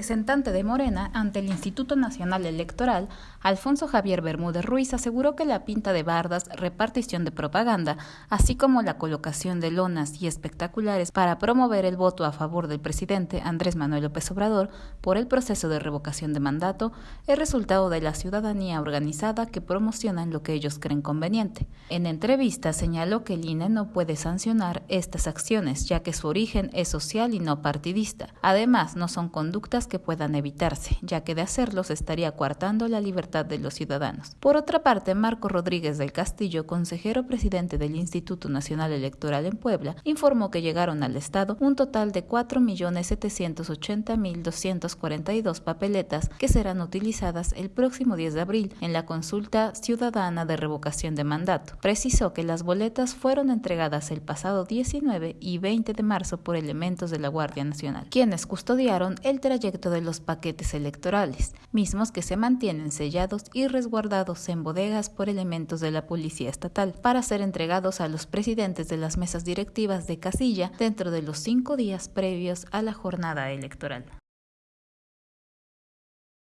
representante de Morena ante el Instituto Nacional Electoral, Alfonso Javier Bermúdez Ruiz aseguró que la pinta de bardas, repartición de propaganda, así como la colocación de lonas y espectaculares para promover el voto a favor del presidente Andrés Manuel López Obrador por el proceso de revocación de mandato, es resultado de la ciudadanía organizada que promocionan lo que ellos creen conveniente. En entrevista señaló que el INE no puede sancionar estas acciones, ya que su origen es social y no partidista. Además, no son conductas que puedan evitarse, ya que de hacerlos estaría coartando la libertad de los ciudadanos. Por otra parte, Marco Rodríguez del Castillo, consejero presidente del Instituto Nacional Electoral en Puebla, informó que llegaron al Estado un total de 4.780.242 papeletas que serán utilizadas el próximo 10 de abril en la consulta ciudadana de revocación de mandato. Precisó que las boletas fueron entregadas el pasado 19 y 20 de marzo por elementos de la Guardia Nacional, quienes custodiaron el trayecto de los paquetes electorales, mismos que se mantienen sellados y resguardados en bodegas por elementos de la Policía Estatal para ser entregados a los presidentes de las mesas directivas de casilla dentro de los cinco días previos a la jornada electoral.